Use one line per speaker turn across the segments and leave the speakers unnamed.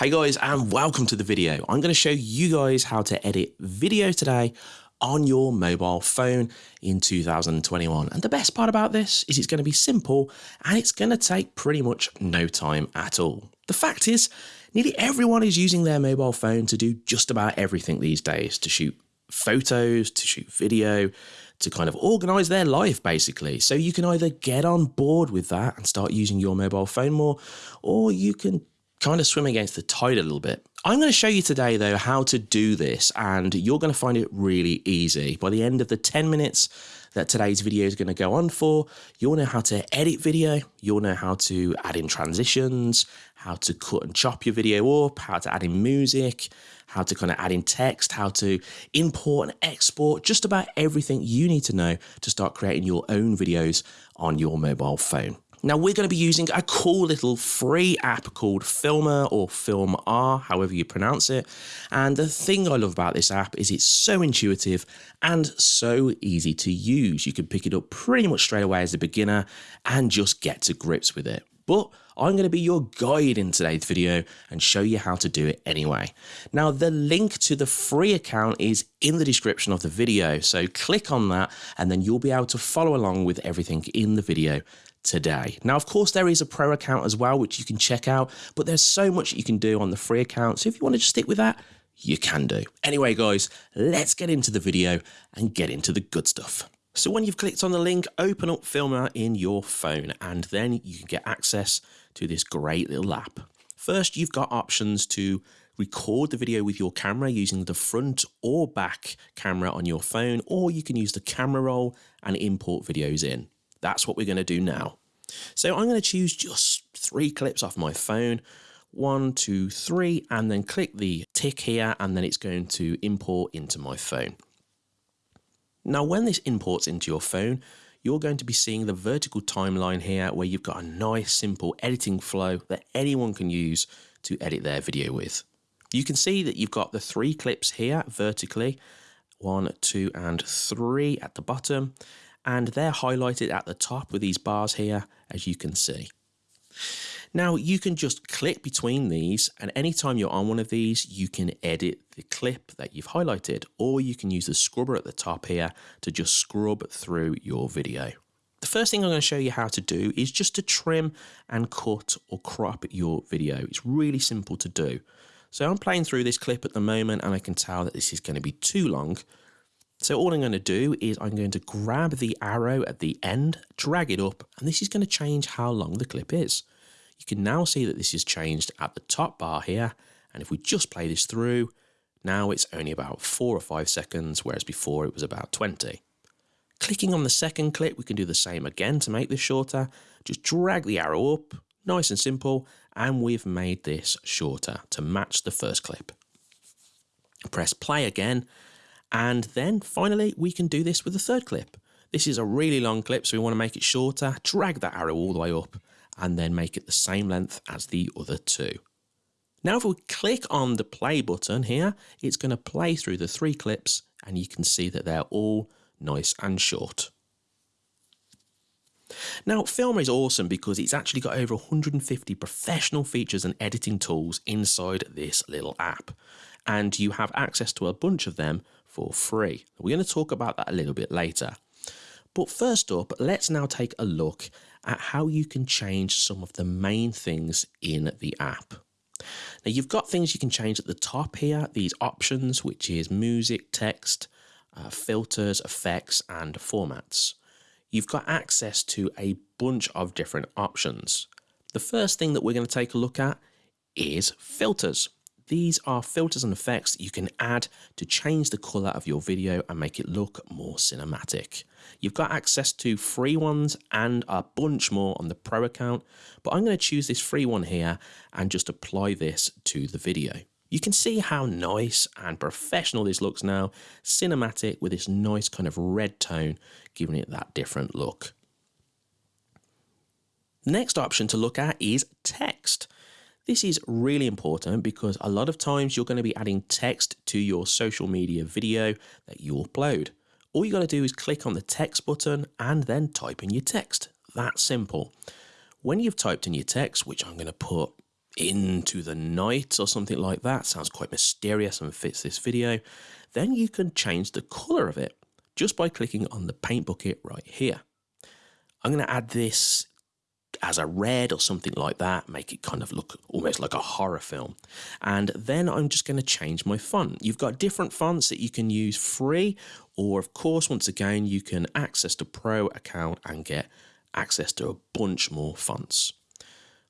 Hey guys and welcome to the video. I'm going to show you guys how to edit video today on your mobile phone in 2021. And the best part about this is it's going to be simple and it's going to take pretty much no time at all. The fact is, nearly everyone is using their mobile phone to do just about everything these days to shoot photos, to shoot video, to kind of organize their life basically. So you can either get on board with that and start using your mobile phone more, or you can kind of swim against the tide a little bit. I'm going to show you today though how to do this and you're going to find it really easy. By the end of the 10 minutes that today's video is going to go on for, you'll know how to edit video, you'll know how to add in transitions, how to cut and chop your video up, how to add in music, how to kind of add in text, how to import and export, just about everything you need to know to start creating your own videos on your mobile phone. Now we're going to be using a cool little free app called Filmer or Filmr, however you pronounce it. And the thing I love about this app is it's so intuitive and so easy to use. You can pick it up pretty much straight away as a beginner and just get to grips with it. But I'm going to be your guide in today's video and show you how to do it anyway. Now the link to the free account is in the description of the video, so click on that and then you'll be able to follow along with everything in the video today. Now, of course, there is a pro account as well, which you can check out, but there's so much you can do on the free account. So if you want to just stick with that, you can do. Anyway, guys, let's get into the video and get into the good stuff. So when you've clicked on the link, open up Filmr in your phone, and then you can get access to this great little app. First, you've got options to record the video with your camera using the front or back camera on your phone, or you can use the camera roll and import videos in. That's what we're going to do now. So I'm going to choose just three clips off my phone, one, two, three, and then click the tick here, and then it's going to import into my phone. Now, when this imports into your phone, you're going to be seeing the vertical timeline here where you've got a nice simple editing flow that anyone can use to edit their video with. You can see that you've got the three clips here vertically, one, two, and three at the bottom and they're highlighted at the top with these bars here, as you can see. Now you can just click between these and anytime you're on one of these, you can edit the clip that you've highlighted, or you can use the scrubber at the top here to just scrub through your video. The first thing I'm going to show you how to do is just to trim and cut or crop your video. It's really simple to do. So I'm playing through this clip at the moment and I can tell that this is going to be too long. So all I'm going to do is I'm going to grab the arrow at the end, drag it up, and this is going to change how long the clip is. You can now see that this is changed at the top bar here, and if we just play this through, now it's only about 4 or 5 seconds, whereas before it was about 20. Clicking on the second clip, we can do the same again to make this shorter. Just drag the arrow up, nice and simple, and we've made this shorter to match the first clip. Press play again, and then finally, we can do this with the third clip. This is a really long clip, so we want to make it shorter, drag that arrow all the way up, and then make it the same length as the other two. Now if we click on the play button here, it's going to play through the three clips and you can see that they're all nice and short. Now Filmr is awesome because it's actually got over 150 professional features and editing tools inside this little app and you have access to a bunch of them for free. We're going to talk about that a little bit later. But first up, let's now take a look at how you can change some of the main things in the app. Now you've got things you can change at the top here, these options, which is music, text, uh, filters, effects, and formats. You've got access to a bunch of different options. The first thing that we're going to take a look at is filters. These are filters and effects you can add to change the colour of your video and make it look more cinematic. You've got access to free ones and a bunch more on the pro account, but I'm going to choose this free one here and just apply this to the video. You can see how nice and professional this looks now, cinematic with this nice kind of red tone, giving it that different look. The next option to look at is text. This is really important because a lot of times you're going to be adding text to your social media video that you upload. All you got to do is click on the text button and then type in your text. That simple. When you've typed in your text, which I'm going to put into the night or something like that. Sounds quite mysterious and fits this video. Then you can change the color of it just by clicking on the paint bucket right here. I'm going to add this as a red or something like that, make it kind of look almost like a horror film. And then I'm just going to change my font. You've got different fonts that you can use free, or of course, once again, you can access the pro account and get access to a bunch more fonts.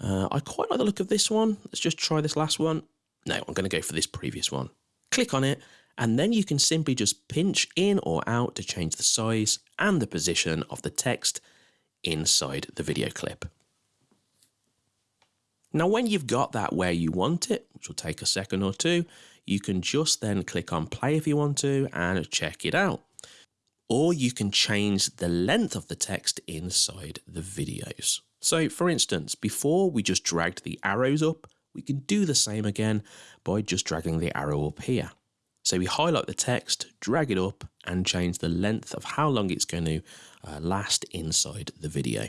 Uh, I quite like the look of this one. Let's just try this last one. No, I'm going to go for this previous one. Click on it, and then you can simply just pinch in or out to change the size and the position of the text inside the video clip. Now, when you've got that where you want it, which will take a second or two, you can just then click on play if you want to and check it out. Or you can change the length of the text inside the videos. So for instance, before we just dragged the arrows up, we can do the same again by just dragging the arrow up here. So we highlight the text, drag it up and change the length of how long it's going to uh, last inside the video.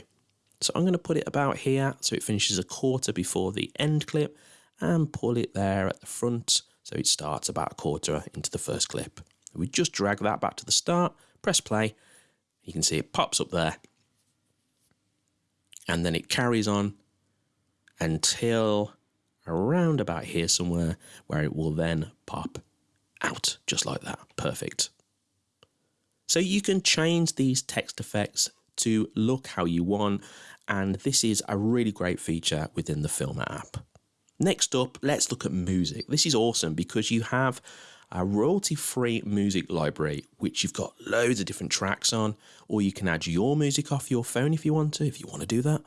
So I'm going to put it about here so it finishes a quarter before the end clip and pull it there at the front so it starts about a quarter into the first clip. We just drag that back to the start, press play, you can see it pops up there and then it carries on until around about here somewhere where it will then pop out just like that. Perfect. So you can change these text effects to look how you want and this is a really great feature within the Filmr app. Next up, let's look at music. This is awesome because you have a royalty-free music library which you've got loads of different tracks on or you can add your music off your phone if you want to, if you want to do that.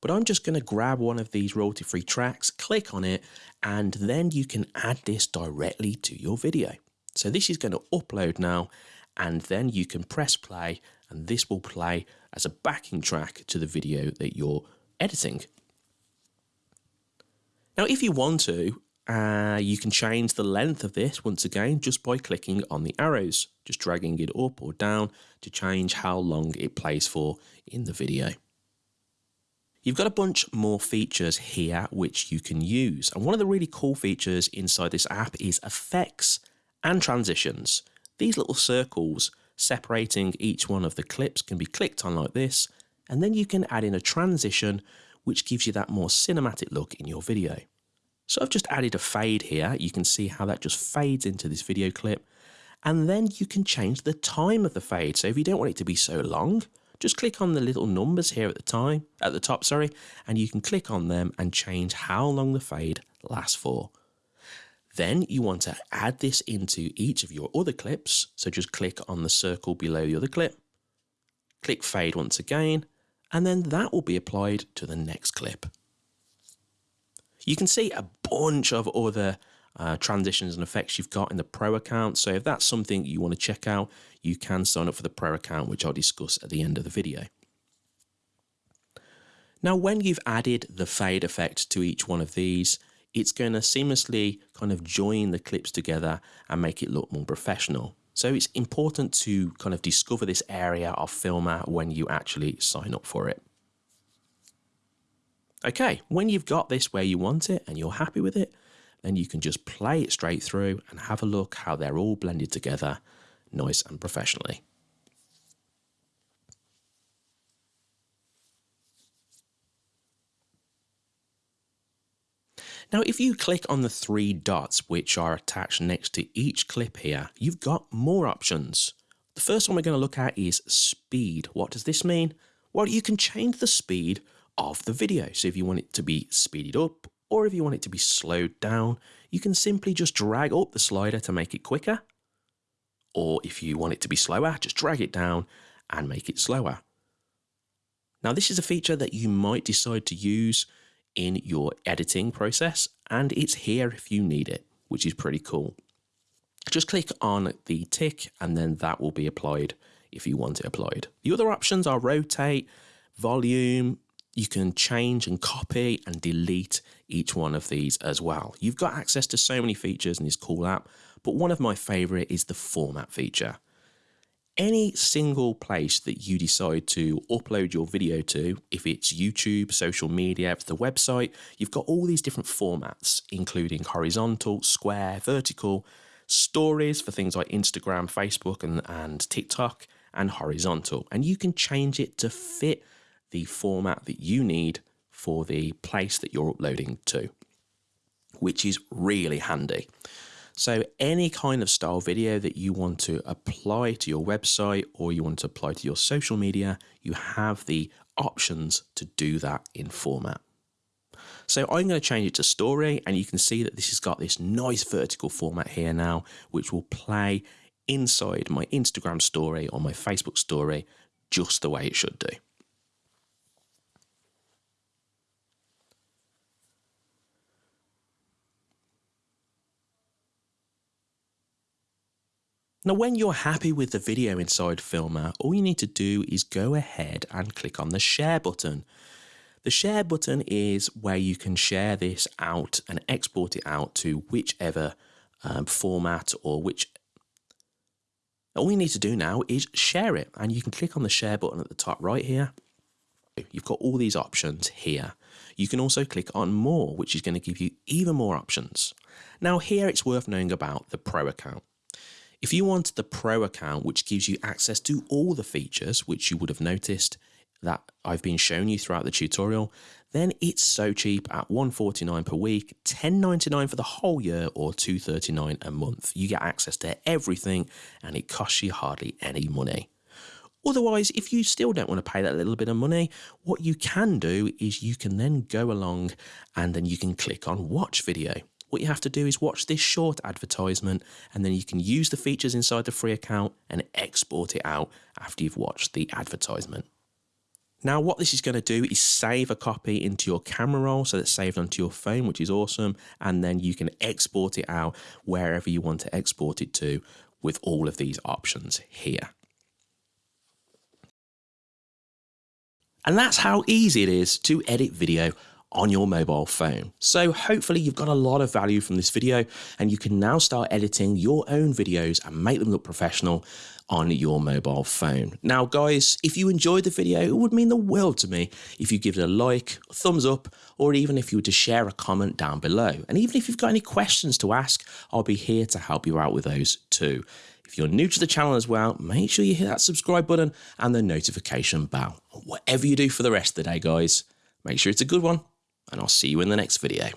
But I'm just going to grab one of these royalty-free tracks, click on it, and then you can add this directly to your video. So this is going to upload now, and then you can press play, and this will play as a backing track to the video that you're editing. Now, if you want to, uh, you can change the length of this once again just by clicking on the arrows, just dragging it up or down to change how long it plays for in the video. You've got a bunch more features here which you can use. And one of the really cool features inside this app is effects and transitions. These little circles separating each one of the clips can be clicked on like this. And then you can add in a transition which gives you that more cinematic look in your video. So I've just added a fade here. You can see how that just fades into this video clip. And then you can change the time of the fade. So if you don't want it to be so long, just click on the little numbers here at the time at the top sorry and you can click on them and change how long the fade lasts for then you want to add this into each of your other clips so just click on the circle below the other clip click fade once again and then that will be applied to the next clip you can see a bunch of other uh, transitions and effects you've got in the Pro account. So if that's something you want to check out, you can sign up for the Pro account, which I'll discuss at the end of the video. Now, when you've added the fade effect to each one of these, it's going to seamlessly kind of join the clips together and make it look more professional. So it's important to kind of discover this area of Filmr when you actually sign up for it. Okay, when you've got this where you want it and you're happy with it, then you can just play it straight through and have a look how they're all blended together nice and professionally. Now, if you click on the three dots which are attached next to each clip here, you've got more options. The first one we're going to look at is speed. What does this mean? Well, you can change the speed of the video. So if you want it to be speeded up or if you want it to be slowed down, you can simply just drag up the slider to make it quicker. Or if you want it to be slower, just drag it down and make it slower. Now this is a feature that you might decide to use in your editing process and it's here if you need it, which is pretty cool. Just click on the tick and then that will be applied if you want it applied. The other options are rotate, volume, you can change and copy and delete each one of these as well. You've got access to so many features in this cool app, but one of my favorite is the format feature. any single place that you decide to upload your video to, if it's YouTube, social media, the website, you've got all these different formats, including horizontal, square, vertical, stories for things like Instagram, Facebook, and, and TikTok, and horizontal. And you can change it to fit the format that you need for the place that you're uploading to, which is really handy. So any kind of style video that you want to apply to your website or you want to apply to your social media, you have the options to do that in format. So I'm going to change it to story and you can see that this has got this nice vertical format here now, which will play inside my Instagram story or my Facebook story just the way it should do. Now, when you're happy with the video inside Filmr, all you need to do is go ahead and click on the share button. The share button is where you can share this out and export it out to whichever um, format or which. All you need to do now is share it, and you can click on the share button at the top right here. You've got all these options here. You can also click on more, which is going to give you even more options. Now, here it's worth knowing about the Pro account. If you want the Pro account, which gives you access to all the features, which you would have noticed that I've been showing you throughout the tutorial, then it's so cheap at 149 per week, $10.99 for the whole year, or 239 a month. You get access to everything and it costs you hardly any money. Otherwise, if you still don't want to pay that little bit of money, what you can do is you can then go along and then you can click on watch video. What you have to do is watch this short advertisement and then you can use the features inside the free account and export it out after you've watched the advertisement. Now what this is going to do is save a copy into your camera roll so it's saved onto your phone which is awesome and then you can export it out wherever you want to export it to with all of these options here. And that's how easy it is to edit video on your mobile phone. So hopefully you've got a lot of value from this video and you can now start editing your own videos and make them look professional on your mobile phone. Now guys, if you enjoyed the video, it would mean the world to me if you give it a like, thumbs up, or even if you were to share a comment down below. And even if you've got any questions to ask, I'll be here to help you out with those too. If you're new to the channel as well, make sure you hit that subscribe button and the notification bell. Whatever you do for the rest of the day, guys, make sure it's a good one and I'll see you in the next video.